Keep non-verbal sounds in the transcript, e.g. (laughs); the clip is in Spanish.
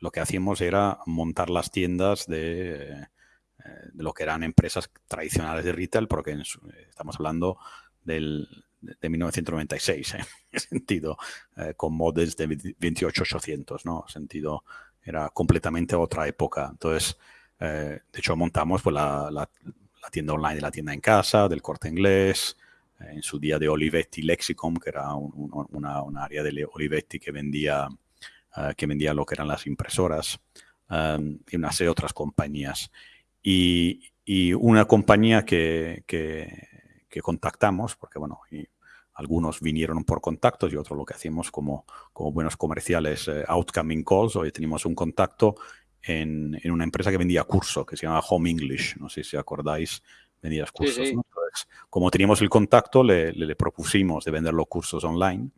lo que hacíamos era montar las tiendas de, de lo que eran empresas tradicionales de retail, porque estamos hablando del, de 1996, (laughs) en ese sentido, con models de 28800, ¿no? sentido, era completamente otra época. Entonces, de hecho, montamos pues, la, la, tienda online de la tienda en casa, del corte inglés, en su día de Olivetti Lexicom, que era una, una, área de Olivetti que vendía, uh, que vendía lo que eran las impresoras, um, y una serie de otras compañías. Y, y una compañía que, que, que, contactamos, porque bueno, y algunos vinieron por contactos y otros lo que hacíamos como, como buenos comerciales, uh, outcoming calls. Hoy tenemos un contacto en, en, una empresa que vendía curso, que se llama Home English. No sé si acordáis, vendía cursos. Sí, sí. ¿no? como teníamos el contacto, le, le, le, propusimos de vender los cursos online.